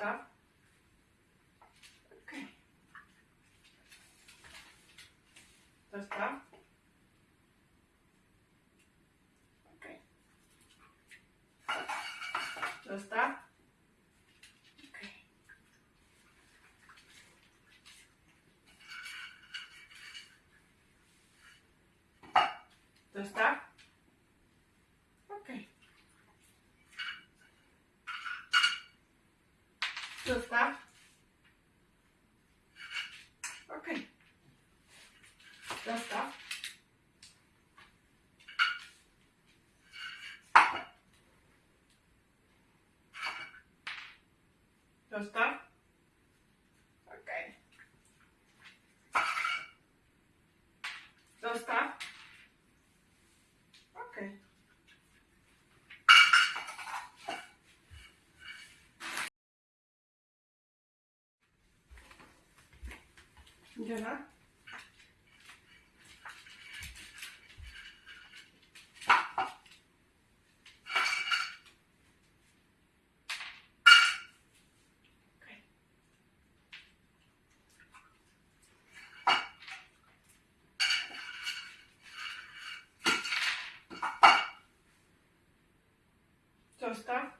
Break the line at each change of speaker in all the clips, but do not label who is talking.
Zostaw. Okej. Zostaw. Okej. Zostaw. Okej. Zostaw. Okej. Zostaw. Okej. Zostaw. Zostaw. Okej. Jaha. Zostaw.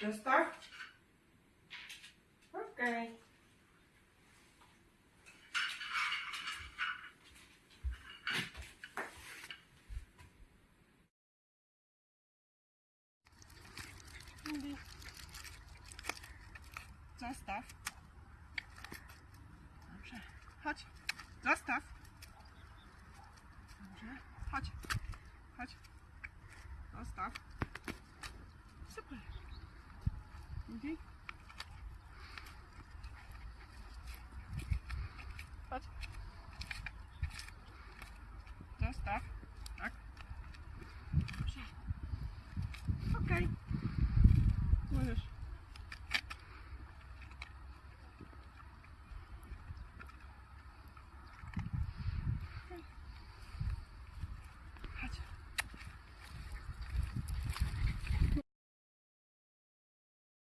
Zostaw. Okej. Zostaw. Dobrze. Chodź. Zostaw. Angie?